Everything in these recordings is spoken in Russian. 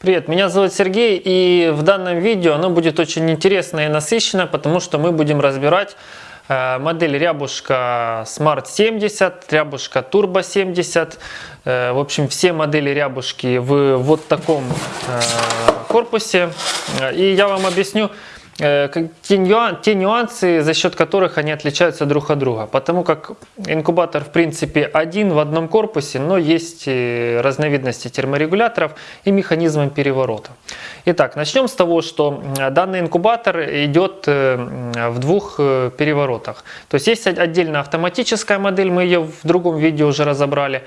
Привет, меня зовут Сергей и в данном видео оно будет очень интересно и насыщенно, потому что мы будем разбирать э, модель Рябушка Smart 70, Рябушка Turbo 70, э, в общем все модели Рябушки в вот таком э, корпусе. И я вам объясню, те нюансы, за счет которых они отличаются друг от друга. Потому как инкубатор в принципе один в одном корпусе, но есть разновидности терморегуляторов и механизмом переворота. Итак, начнем с того, что данный инкубатор идет э, в двух э, переворотах. То есть есть отдельно автоматическая модель, мы ее в другом видео уже разобрали.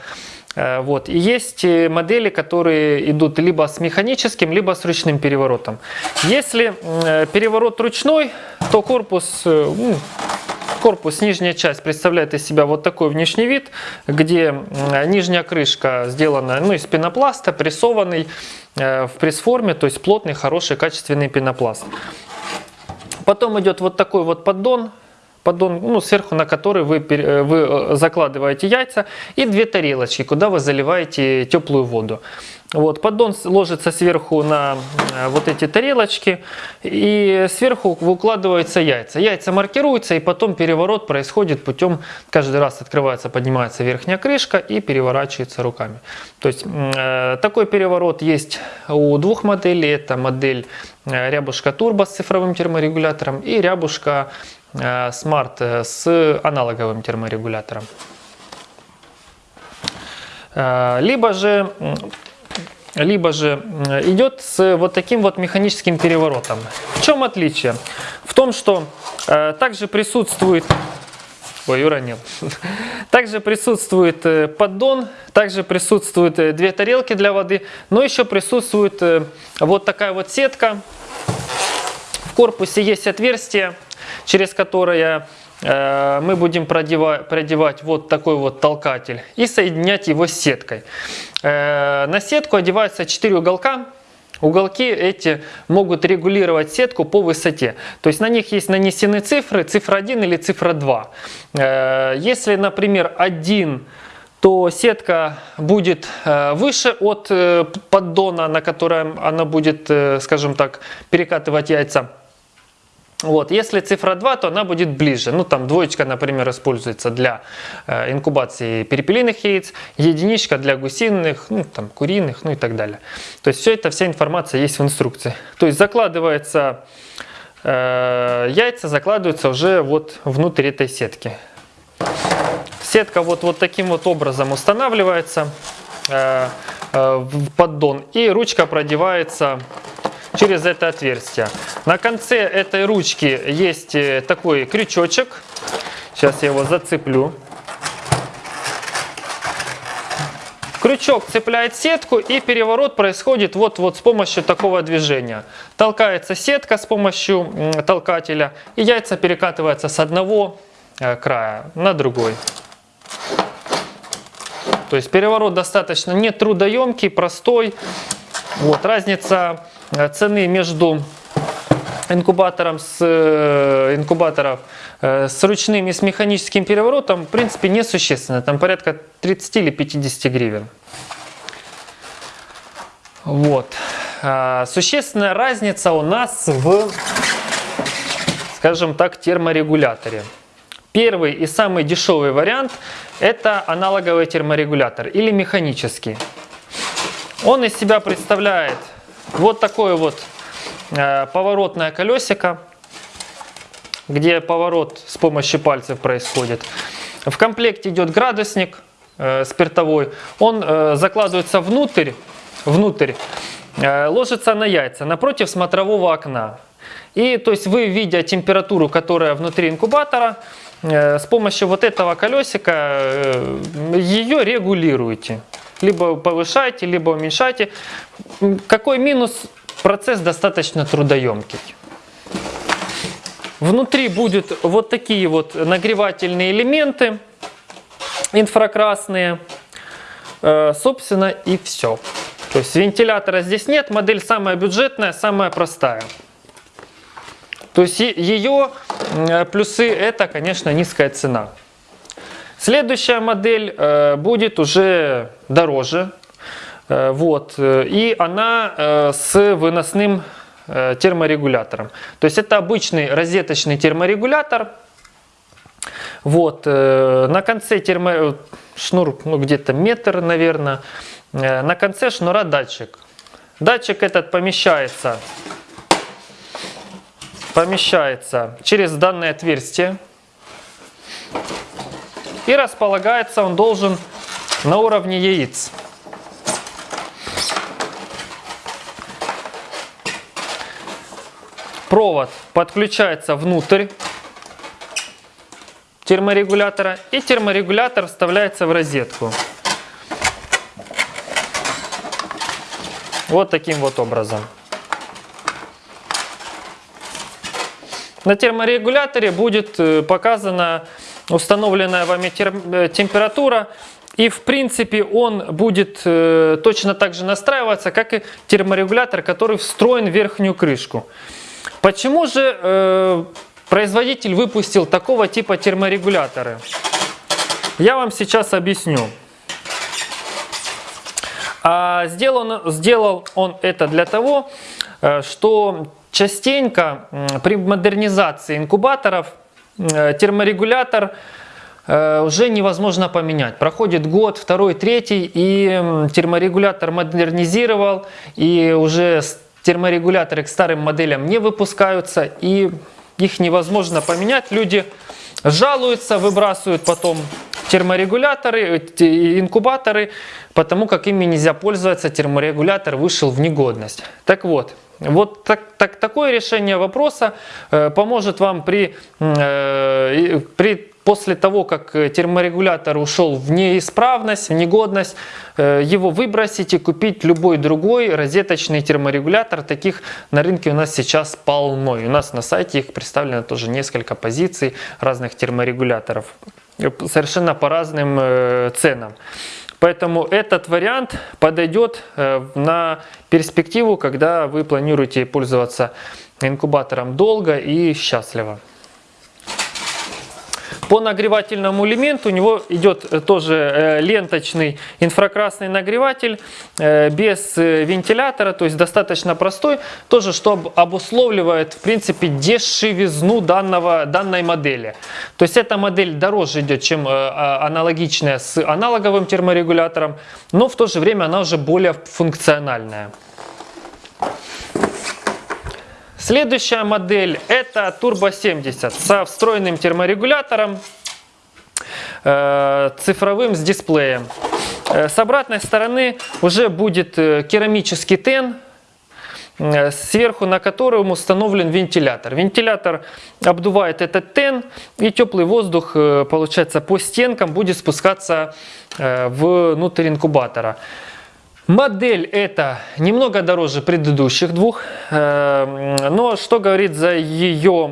Э, вот. И есть э, модели, которые идут либо с механическим, либо с ручным переворотом. Если э, переворот ручной, то корпус, ну, корпус, нижняя часть представляет из себя вот такой внешний вид, где нижняя крышка сделана ну, из пенопласта, прессованный в пресс-форме, то есть плотный, хороший, качественный пенопласт. Потом идет вот такой вот поддон, поддон, ну, сверху на который вы, э, вы э, закладываете яйца и две тарелочки, куда вы заливаете теплую воду. Вот, поддон ложится сверху на э, вот эти тарелочки и сверху выкладываются яйца. Яйца маркируются и потом переворот происходит путем, каждый раз открывается, поднимается верхняя крышка и переворачивается руками. То есть э, такой переворот есть у двух моделей. Это модель Рябушка Турбо с цифровым терморегулятором и Рябушка Smart э, с аналоговым терморегулятором. Э, либо же, либо же идет с вот таким вот механическим переворотом. В чем отличие? В том, что также присутствует Ой, уронил. Также присутствует поддон, также присутствуют две тарелки для воды, но еще присутствует вот такая вот сетка. В корпусе есть отверстие, через которое э, мы будем продевать, продевать вот такой вот толкатель и соединять его с сеткой. Э, на сетку одеваются 4 уголка. Уголки эти могут регулировать сетку по высоте. То есть на них есть нанесены цифры, цифра 1 или цифра 2. Э, если, например, 1 то сетка будет выше от поддона, на котором она будет, скажем так, перекатывать яйца. Вот. Если цифра 2, то она будет ближе. Ну, там двоечка, например, используется для э, инкубации перепелиных яиц, единичка для гусиных, ну, там, куриных, ну и так далее. То есть все это, вся информация есть в инструкции. То есть закладывается, э, яйца закладываются уже вот внутрь этой сетки. Сетка вот, вот таким вот образом устанавливается э, э, в поддон и ручка продевается через это отверстие. На конце этой ручки есть э, такой крючочек. Сейчас я его зацеплю. Крючок цепляет сетку и переворот происходит вот, вот с помощью такого движения. Толкается сетка с помощью толкателя и яйца перекатываются с одного э, края на другой. То есть переворот достаточно нетрудоемкий, простой. Вот, разница Э, цены между инкубатором с э, инкубаторов э, с ручным и с механическим переворотом в принципе несущественно. Там порядка 30 или 50 гривен. Вот. А, существенная разница у нас в, скажем так, терморегуляторе. Первый и самый дешевый вариант это аналоговый терморегулятор или механический. Он из себя представляет вот такое вот э, поворотное колесико, где поворот с помощью пальцев происходит. В комплекте идет градусник э, спиртовой. Он э, закладывается внутрь, внутрь ложится на яйца напротив смотрового окна. И то есть вы, видя температуру, которая внутри инкубатора, с помощью вот этого колесика ее регулируете либо повышайте, либо уменьшайте. Какой минус? Процесс достаточно трудоемкий. Внутри будут вот такие вот нагревательные элементы инфракрасные. Э, собственно и все. То есть вентилятора здесь нет, модель самая бюджетная, самая простая. То есть ее э, плюсы это, конечно, низкая цена. Следующая модель э, будет уже дороже. Э, Вот. э, И она с выносным терморегулятором. То есть это обычный розеточный терморегулятор. Вот. На конце термо... шнур ну, где-то метр, наверное. На конце шнура датчик. Датчик этот помещается, помещается через данное отверстие. И располагается он должен на уровне яиц. Провод подключается внутрь терморегулятора и терморегулятор вставляется в розетку. Вот таким вот образом. На терморегуляторе будет э, показана установленная вами э, температура. И в принципе он будет э, точно так же настраиваться, как и терморегулятор, который встроен в верхнюю крышку. Почему же э, производитель выпустил такого типа терморегуляторы? Я вам сейчас объясню. А сделан, сделал он это для того, что частенько при модернизации инкубаторов терморегулятор э, уже невозможно поменять. Проходит год, второй, третий, и терморегулятор модернизировал, и уже терморегуляторы к старым моделям не выпускаются, и их невозможно поменять. Люди жалуются, выбрасывают потом терморегуляторы, э, инкубаторы, потому как ими нельзя пользоваться, терморегулятор вышел в негодность. Так вот, вот так, так, такое решение вопроса э, поможет вам при, э, при, после того, как э, терморегулятор ушел в неисправность, в негодность, его выбросить и купить любой другой розеточный терморегулятор. Таких на рынке у нас сейчас полно. И у нас на сайте их представлено тоже несколько позиций разных терморегуляторов. Совершенно по разным ценам. Поэтому этот вариант подойдет э, на перспективу, когда вы планируете пользоваться инкубатором долго и счастливо. По нагревательному элементу у него идет э, тоже э, ленточный инфракрасный нагреватель э, без вентилятора, то есть достаточно простой, тоже что об- обусловливает в принципе дешевизну данного, данной модели. То есть эта модель дороже идет, чем а- аналогичная с аналоговым терморегулятором, но в то же время она уже более функциональная. Следующая модель это Turbo 70 со встроенным терморегулятором, э, цифровым с дисплеем. Э, С обратной стороны уже будет э, керамический тен, сверху на котором установлен вентилятор. Вентилятор обдувает этот тен, и теплый воздух, получается, по стенкам будет спускаться внутрь инкубатора. Модель эта немного дороже предыдущих двух, э, но что говорит за ее,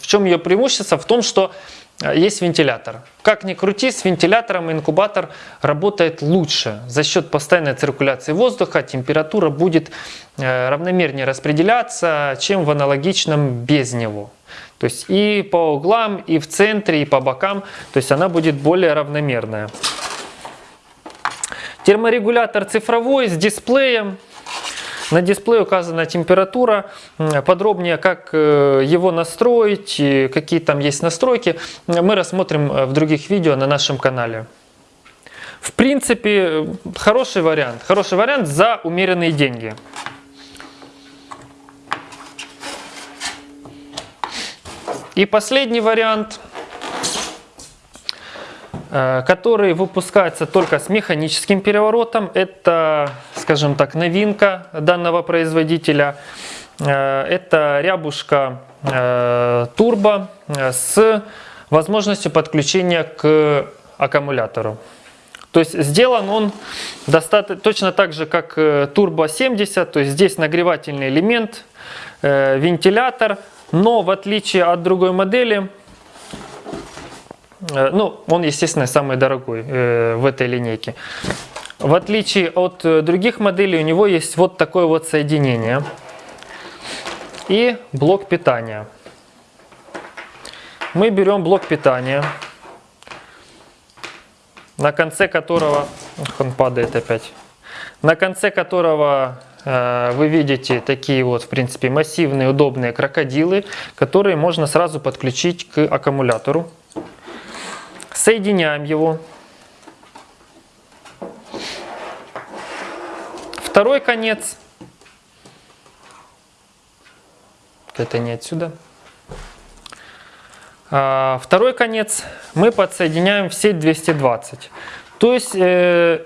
в чем ее преимущество? В том, что э, есть вентилятор. Как ни крути, с вентилятором инкубатор работает лучше. За счет постоянной циркуляции воздуха температура будет э, равномернее распределяться, чем в аналогичном без него. То есть и по углам, и в центре, и по бокам, то есть она будет более равномерная. Терморегулятор цифровой с дисплеем. На дисплее указана температура, подробнее как э, его настроить, какие там есть настройки, мы рассмотрим э, в других видео на нашем канале. В принципе, э, хороший вариант. Хороший вариант за умеренные деньги. И последний вариант – который выпускается только с механическим переворотом. Это, скажем так, новинка данного производителя. Э, Это рябушка э, турбо э, с возможностью подключения к аккумулятору. То есть сделан он достаточно точно так же, как э, Turbo 70, то есть здесь нагревательный элемент, э, вентилятор, но в отличие от другой модели, Э, Ну, он, естественно, самый дорогой э, в этой линейке. В отличие от э, других моделей, у него есть вот такое вот соединение и блок питания. Мы берем блок питания, на конце которого, ох, он падает опять, на конце которого э, вы видите такие вот, в принципе, массивные, удобные крокодилы, которые можно сразу подключить к аккумулятору. Соединяем его. Второй конец. Это не отсюда. А, второй конец мы подсоединяем в сеть 220. То есть э,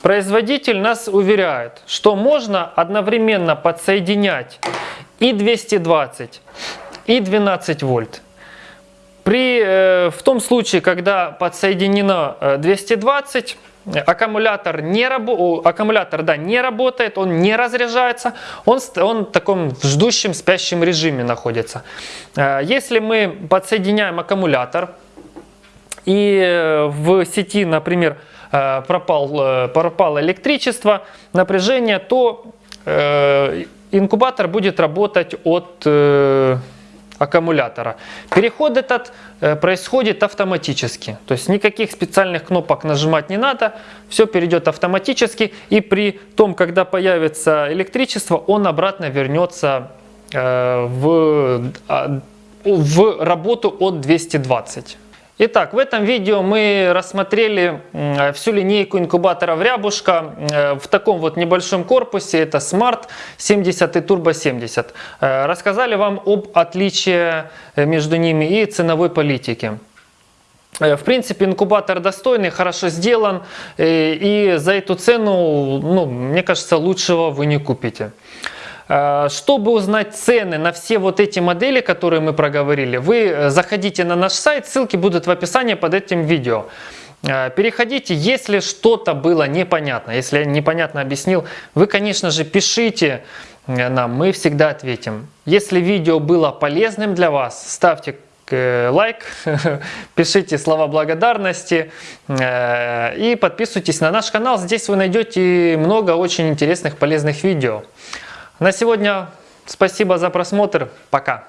производитель нас уверяет, что можно одновременно подсоединять и 220, и 12 вольт. При, э, в том случае, когда подсоединено 220, э, аккумулятор, не, рабо аккумулятор да, не работает, он не разряжается, он, он в таком ждущем спящем режиме находится. Э, если мы подсоединяем аккумулятор и в сети, например, пропал, пропало электричество, напряжение, то инкубатор будет работать от аккумулятора. Переход этот э, происходит автоматически. То есть никаких специальных кнопок нажимать не надо. Все перейдет автоматически. И при том, когда появится электричество, он обратно вернется э, в, а, в работу от 220. Итак, в этом видео мы рассмотрели всю линейку инкубаторов Рябушка э, в таком вот небольшом корпусе. Это Smart 70 и Turbo 70. Э, рассказали вам об отличии э, между ними и ценовой политике. В принципе, инкубатор достойный, хорошо сделан, и за эту цену, ну, мне кажется, лучшего вы не купите. Э, чтобы узнать цены на все вот эти модели, которые мы проговорили, вы э, заходите на наш сайт, ссылки будут в описании под этим видео. Э, переходите, если что-то было непонятно, если я непонятно объяснил, вы, конечно же, пишите нам, мы всегда ответим. Если видео было полезным для вас, ставьте лайк, пишите слова благодарности и подписывайтесь на наш канал. Здесь вы найдете много очень интересных полезных видео. На сегодня спасибо за просмотр. Пока.